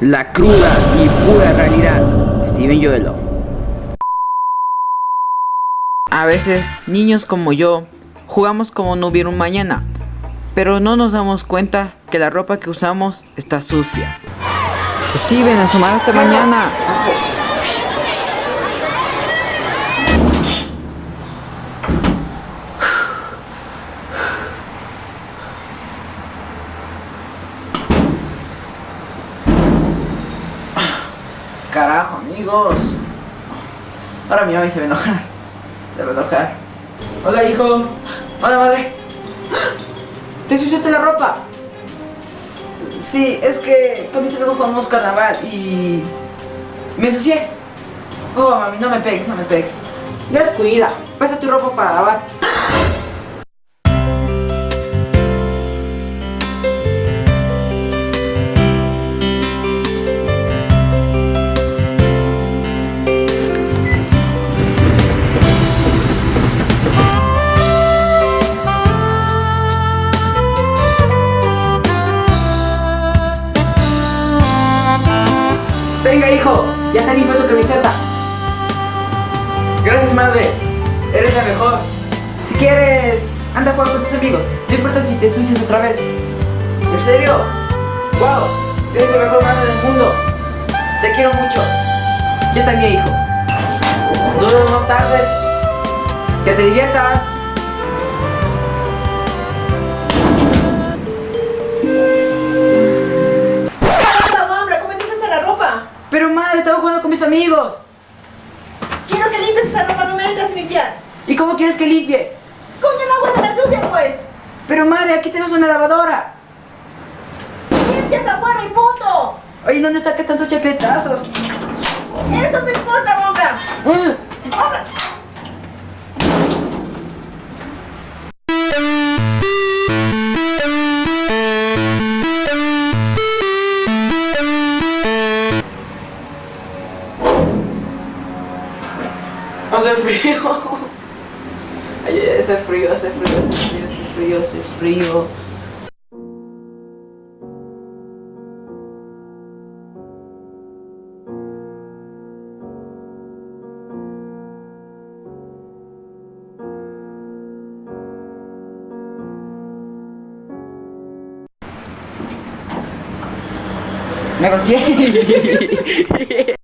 La cruda y pura realidad. Steven Joelo. A veces, niños como yo, jugamos como no hubiera un mañana, pero no nos damos cuenta que la ropa que usamos está sucia. Steven, asomar hasta mañana. Carajo, amigos. Ahora mi mamá se va a enojar. Se va a enojar. Hola, hijo. Hola, madre. ¿Te ensuciaste la ropa? Sí, es que con mis amigos jugamos carnaval y... Me ensucié. Oh, mami, no me pegues, no me pegues. Descuida. Pasa tu ropa para lavar. Venga, hijo, ya está limpia tu camiseta. Gracias, madre. Eres la mejor. Si quieres, anda a jugar con tus amigos. No importa si te ensucias otra vez. ¿En serio? ¡Wow! Eres la mejor madre del mundo. Te quiero mucho. Yo también, hijo. Nos vemos más tarde. Que te diviertas. Amigos. Quiero que limpies esa ropa, no me dejes limpiar. ¿Y cómo quieres que limpie? Coño, el agua de la lluvia, pues. Pero madre, aquí tenemos una lavadora. Limpias afuera y punto. Oye, ¿dónde saca tantos chacletazos? Eso no importa. Mm. Frío. Ay, hace frío, hace frío, hace frío, hace frío, hace frío. Me golpeé.